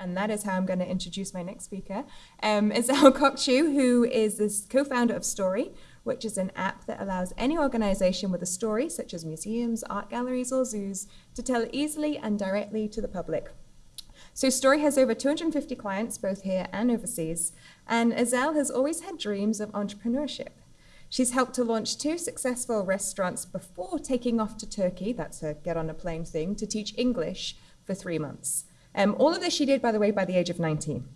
and that is how I'm going to introduce my next speaker. Um, it's Azelle Kokchu, who is the co-founder of Story, which is an app that allows any organization with a story, such as museums, art galleries, or zoos, to tell easily and directly to the public. So Story has over 250 clients, both here and overseas, and Azelle has always had dreams of entrepreneurship. She's helped to launch two successful restaurants before taking off to Turkey, that's a get on a plane thing, to teach English for three months. Um, all of this she did, by the way, by the age of 19.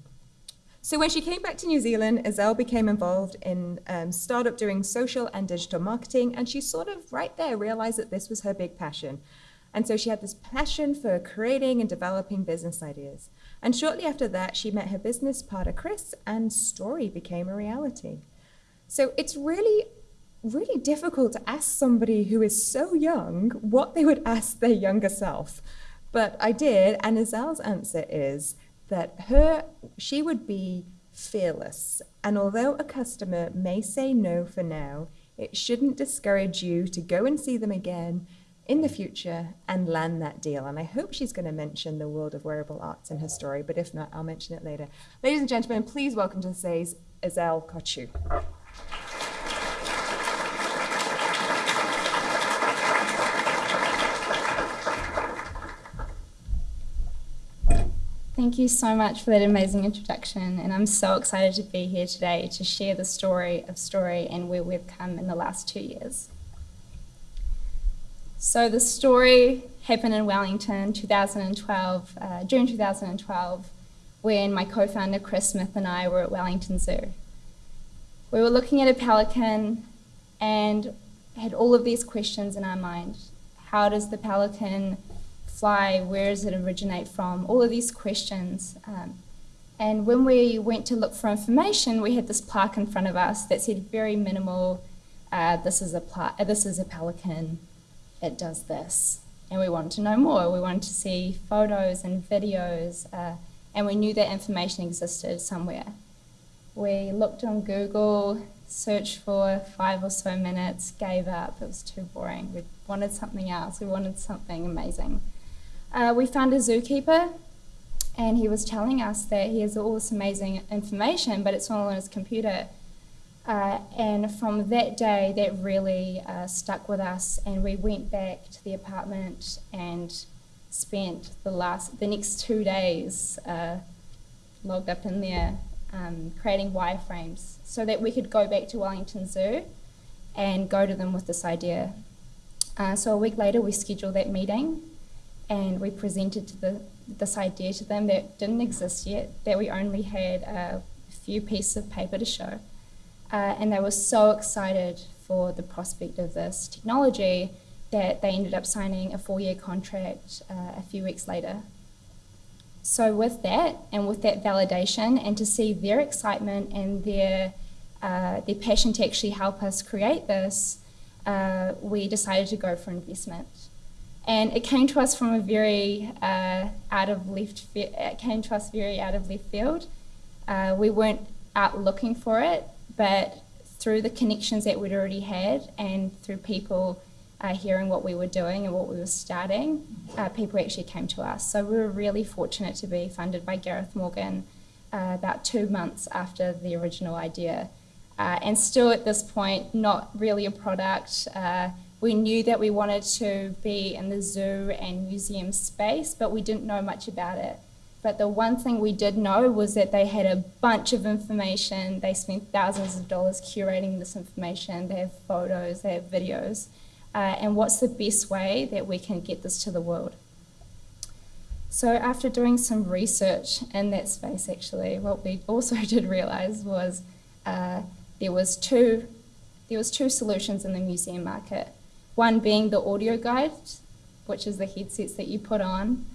So when she came back to New Zealand, Azelle became involved in um, startup doing social and digital marketing, and she sort of right there realized that this was her big passion. And so she had this passion for creating and developing business ideas. And shortly after that, she met her business partner, Chris, and Story became a reality. So it's really, really difficult to ask somebody who is so young what they would ask their younger self. But I did, and Azelle's answer is that her she would be fearless. And although a customer may say no for now, it shouldn't discourage you to go and see them again in the future and land that deal. And I hope she's going to mention the world of wearable arts in her story, but if not, I'll mention it later. Ladies and gentlemen, please welcome to the stage Azelle Kokchu. Thank you so much for that amazing introduction, and I'm so excited to be here today to share the story of Story and where we've come in the last two years. So the story happened in Wellington, 2012, uh, June 2012, when my co-founder Chris Smith and I were at Wellington Zoo. We were looking at a pelican and had all of these questions in our mind. How does the pelican fly? Where does it originate from? All of these questions. Um, and when we went to look for information, we had this plaque in front of us that said very minimal, uh, this, is a uh, this is a pelican, it does this. And we wanted to know more. We wanted to see photos and videos, uh, and we knew that information existed somewhere. We looked on Google, searched for five or so minutes, gave up. It was too boring. We wanted something else. We wanted something amazing uh, we found a zookeeper and he was telling us that he has all this amazing information, but it's all on his computer. Uh, and from that day, that really uh, stuck with us, and we went back to the apartment and spent the last, the next two days uh, logged up in there, um, creating wireframes, so that we could go back to Wellington Zoo and go to them with this idea. Uh, so a week later, we scheduled that meeting, and we presented the, this idea to them that didn't exist yet, that we only had a few pieces of paper to show. Uh, and they were so excited for the prospect of this technology that they ended up signing a four-year contract uh, a few weeks later. So with that, and with that validation, and to see their excitement and their, uh, their passion to actually help us create this, uh, we decided to go for investment. And it came to us from a very uh, out of left, it came to us very out of left field. Uh, we weren't out looking for it, but through the connections that we'd already had and through people uh, hearing what we were doing and what we were starting, uh, people actually came to us. So we were really fortunate to be funded by Gareth Morgan uh, about two months after the original idea. Uh, and still at this point, not really a product, we knew that we wanted to be in the zoo and museum space, but we didn't know much about it. But the one thing we did know was that they had a bunch of information. They spent thousands of dollars curating this information. They have photos, they have videos. Uh, and what's the best way that we can get this to the world? So after doing some research in that space, actually, what we also did realize was uh, there was two there was two solutions in the museum market. One being the audio guide, which is the headsets that you put on.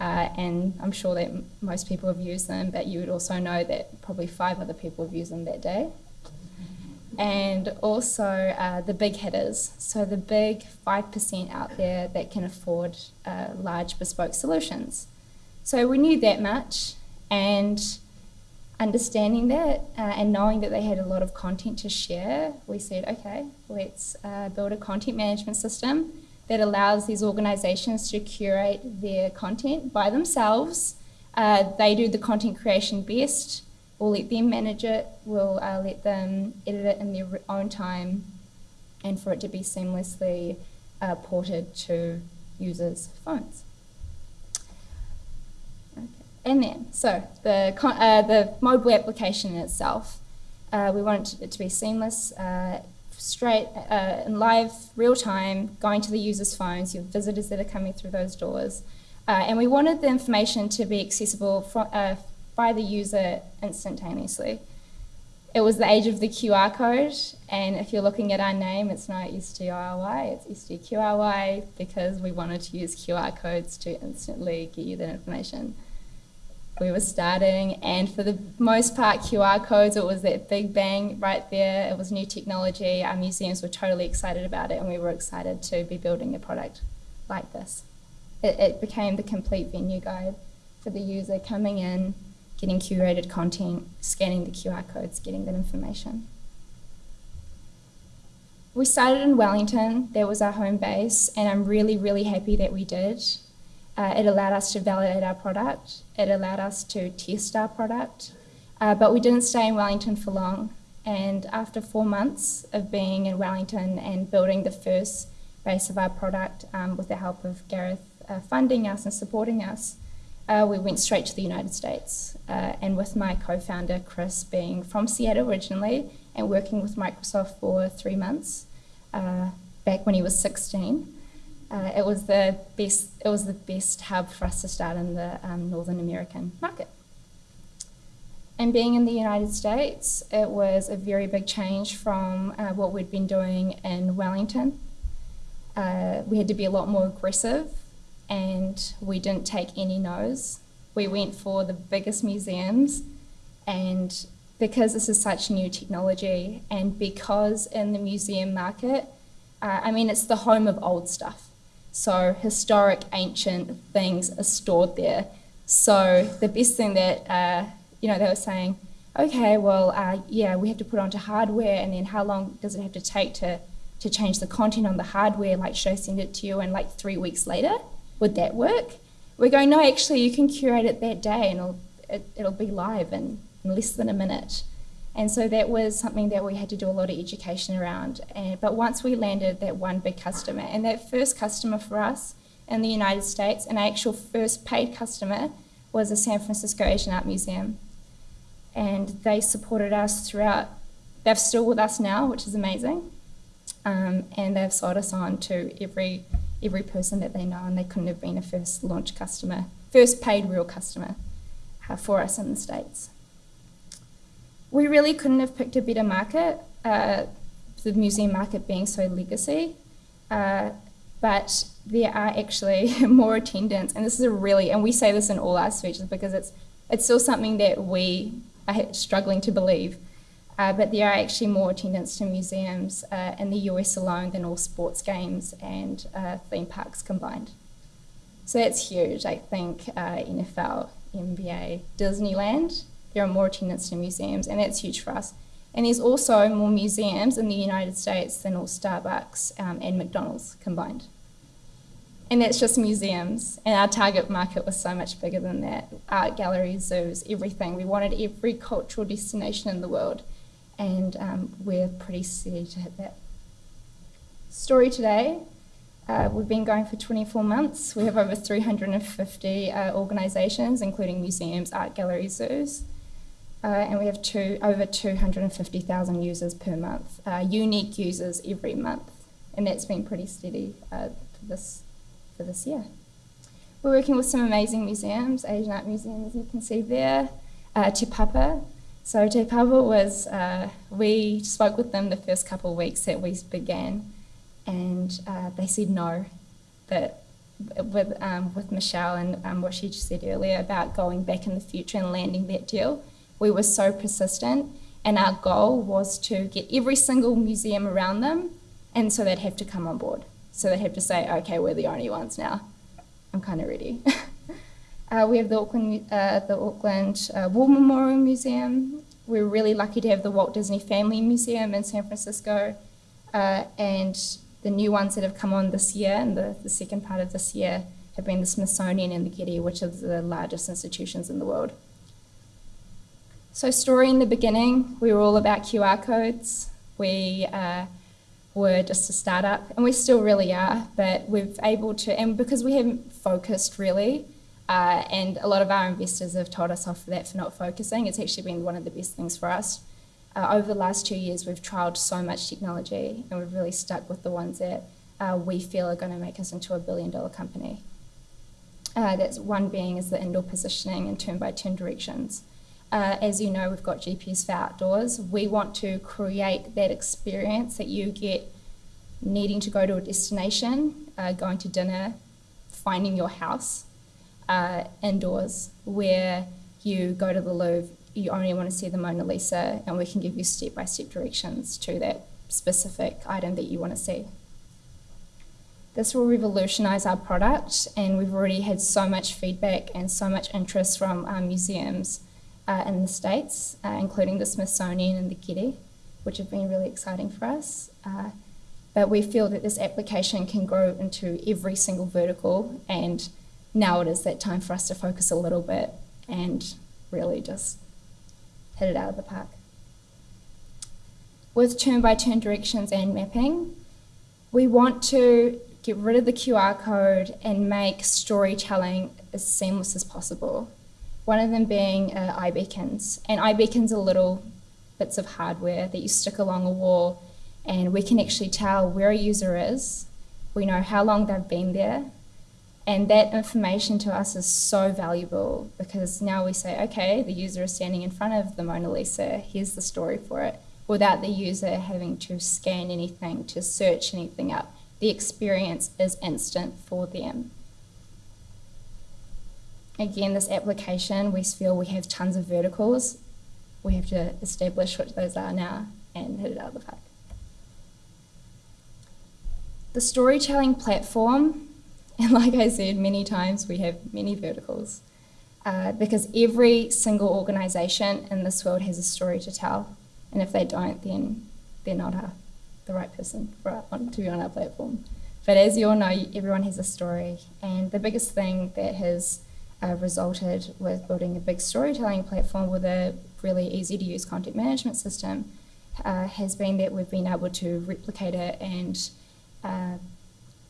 Uh, and I'm sure that most people have used them, but you would also know that probably five other people have used them that day. And also uh, the big hitters, so the big 5% out there that can afford uh, large bespoke solutions. So we knew that much, and understanding that uh, and knowing that they had a lot of content to share, we said, okay, let's uh, build a content management system that allows these organizations to curate their content by themselves Uh, they do the content creation best. We'll let them manage it. We'll uh, let them edit it in their own time and for it to be seamlessly uh, ported to users' phones. And then, so the, uh, the mobile application itself, uh, we want it to be seamless, uh, straight uh, in live, real time, going to the users' phones, your visitors that are coming through those doors. Uh, and we wanted the information to be accessible uh, by the user instantaneously. It was the age of the QR code, and if you're looking at our name, it's not STRY, it's STQRY because we wanted to use QR codes to instantly get you that information. We were starting, and for the most part, QR codes, it was that big bang right there. It was new technology. Our museums were totally excited about it, and we were excited to be building a product like this. It, it became the complete venue guide for the user coming in, getting curated content, scanning the QR codes, getting that information. We started in Wellington, that was our home base, and I'm really, really happy that we did. Uh, it allowed us to validate our product, it allowed us to test our product, uh, but we didn't stay in Wellington for long. And after four months of being in Wellington and building the first base of our product um, with the help of Gareth uh, funding us and supporting us, uh, we went straight to the United States. Uh, and with my co founder, Chris, being from Seattle originally and working with Microsoft for three months uh, back when he was 16. Uh, it was the best. It was the best hub for us to start in the um, Northern American market. And being in the United States, it was a very big change from uh, what we'd been doing in Wellington. Uh, we had to be a lot more aggressive and we didn't take any no's. We went for the biggest museums, and because this is such new technology, and because in the museum market, uh, I mean, it's the home of old stuff. So historic, ancient things are stored there. So the best thing that, uh, you know, they were saying, okay, well, uh, yeah, we have to put onto hardware, and then how long does it have to take to, to change the content on the hardware? Like, should I send it to you and like three weeks later? would that work? We're going, no, actually, you can curate it that day and it'll, it, will it will be live in, in less than a minute. And so that was something that we had to do a lot of education around. And, but once we landed that one big customer, and that first customer for us in the United States, an actual first paid customer, was the San Francisco Asian Art Museum. And they supported us throughout. They're still with us now, which is amazing. Um, and they've sold us on to every every person that they know, and they couldn't have been a first launch customer, first paid real customer uh, for us in the States. We really couldn't have picked a better market, uh, the museum market being so legacy. Uh, but there are actually more attendance, and this is a really, and we say this in all our speeches because it's it's still something that we are struggling to believe. Uh, but there are actually more attendance to museums uh, in the US alone than all sports games and uh, theme parks combined. So that's huge. I think uh, NFL, NBA, Disneyland, there are more attendance to museums, and that's huge for us. And there's also more museums in the United States than all Starbucks um, and McDonald's combined. And that's just museums. And our target market was so much bigger than that art galleries, zoos, everything. We wanted every cultural destination in the world and um, we're pretty steady to hit that. Story today. Uh, we've been going for 24 months. We have over 350 uh, organisations, including museums, art galleries, zoos. Uh, and we have two, over 250,000 users per month, uh, unique users every month. And that's been pretty steady uh, for, this, for this year. We're working with some amazing museums, Asian Art Museum, as you can see there, uh, Te Papa, so Te Papa was, uh, we spoke with them the first couple of weeks that we began, and uh, they said no. that with, um, with Michelle and um, what she just said earlier about going back in the future and landing that deal, we were so persistent, and our goal was to get every single museum around them, and so they'd have to come on board. So they'd have to say, okay, we're the only ones now. I'm kind of ready. Uh, we have the Auckland, uh, the Auckland uh, War Memorial Museum. We're really lucky to have the Walt Disney Family Museum in San Francisco, uh, and the new ones that have come on this year, and the, the second part of this year, have been the Smithsonian and the Getty, which are the largest institutions in the world. So, story in the beginning, we were all about QR codes. We uh, were just a startup, and we still really are, but we've able to, and because we haven't focused really, uh, and a lot of our investors have told us off for that for not focusing, it's actually been one of the best things for us. Uh, over the last two years, we've trialled so much technology, and we've really stuck with the ones that uh, we feel are going to make us into a billion dollar company. Uh, that's one being is the indoor positioning and turn by turn directions. Uh, as you know, we've got GPS for outdoors. We want to create that experience that you get needing to go to a destination, uh, going to dinner, finding your house uh, indoors, where you go to the Louvre, you only want to see the Mona Lisa, and we can give you step by step directions to that specific item that you want to see. This will revolutionise our product, and we've already had so much feedback and so much interest from our museums uh, in the States, uh, including the Smithsonian and the Getty, which have been really exciting for us. Uh, but we feel that this application can grow into every single vertical, and now it is that time for us to focus a little bit and really just hit it out of the park. With turn by turn directions and mapping, we want to get rid of the QR code and make storytelling as seamless as possible. One of them being uh, iBeacons. And iBeacons are little bits of hardware that you stick along a wall, and we can actually tell where a user is. We know how long they've been there. And that information to us is so valuable because now we say, okay, the user is standing in front of the Mona Lisa, here's the story for it, without the user having to scan anything, to search anything up the experience is instant for them. Again, this application, we feel we have tons of verticals. We have to establish what those are now and hit it out of the park. The storytelling platform, and like I said many times, we have many verticals. Uh, because every single organisation in this world has a story to tell, and if they don't, then they're not a the right person for, to be on our platform. But as you all know, everyone has a story, and the biggest thing that has uh, resulted with building a big storytelling platform with a really easy to use content management system uh, has been that we've been able to replicate it and uh,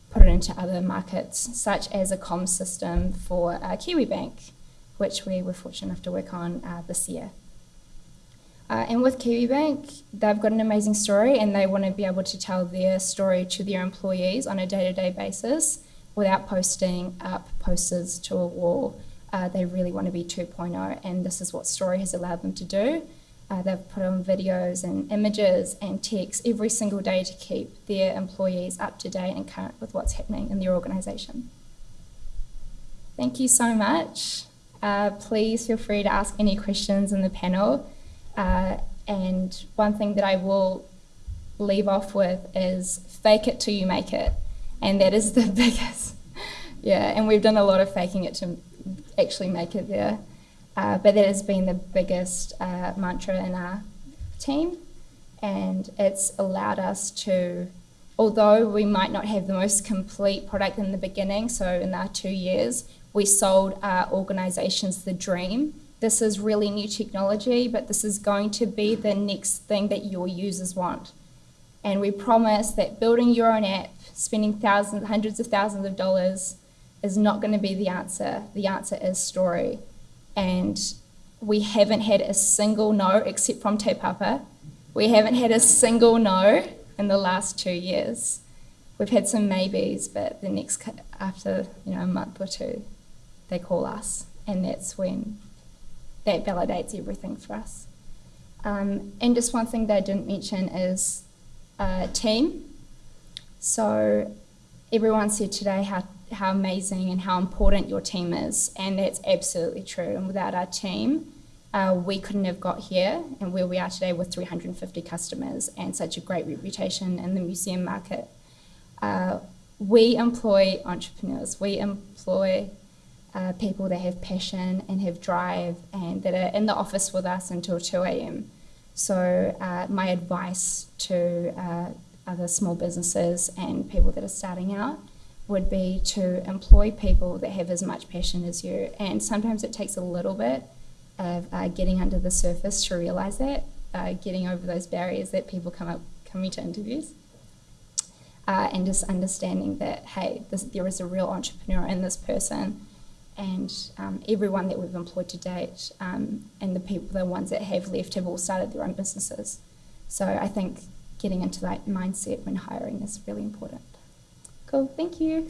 put it into other markets, such as a comms system for uh, KiwiBank, which we were fortunate enough to work on uh, this year. Uh, and with Kiwi Bank, they've got an amazing story and they want to be able to tell their story to their employees on a day to day basis without posting up posters to a wall. Uh, they really want to be 2.0, and this is what Story has allowed them to do. Uh, they've put on videos and images and text every single day to keep their employees up to date and current with what's happening in their organisation. Thank you so much. Uh, please feel free to ask any questions in the panel. Uh, and one thing that I will leave off with is fake it till you make it. And that is the biggest. yeah, and we've done a lot of faking it to actually make it there. Uh, but that has been the biggest uh, mantra in our team. And it's allowed us to, although we might not have the most complete product in the beginning, so in our two years, we sold our organizations the dream this is really new technology, but this is going to be the next thing that your users want. And we promise that building your own app, spending thousands, hundreds of thousands of dollars is not going to be the answer. The answer is story. And we haven't had a single no except from Te Papa. We haven't had a single no in the last two years. We've had some maybes, but the next after you know a month or two, they call us, and that's when that validates everything for us. Um, and just one thing that I didn't mention is uh, team. So everyone said today how, how amazing and how important your team is, and that's absolutely true. And without our team, uh, we couldn't have got here and where we are today with 350 customers and such a great reputation in the museum market. Uh, we employ entrepreneurs, we employ uh, people that have passion and have drive and that are in the office with us until 2 a.m. So, uh, my advice to uh, other small businesses and people that are starting out would be to employ people that have as much passion as you. And sometimes it takes a little bit of uh, getting under the surface to realize that, uh, getting over those barriers that people come up coming to interviews. Uh, and just understanding that, hey, this, there is a real entrepreneur in this person, and um, everyone that we've employed to date, um, and the people, the ones that have left, have all started their own businesses. So I think getting into that mindset when hiring is really important. Cool, thank you.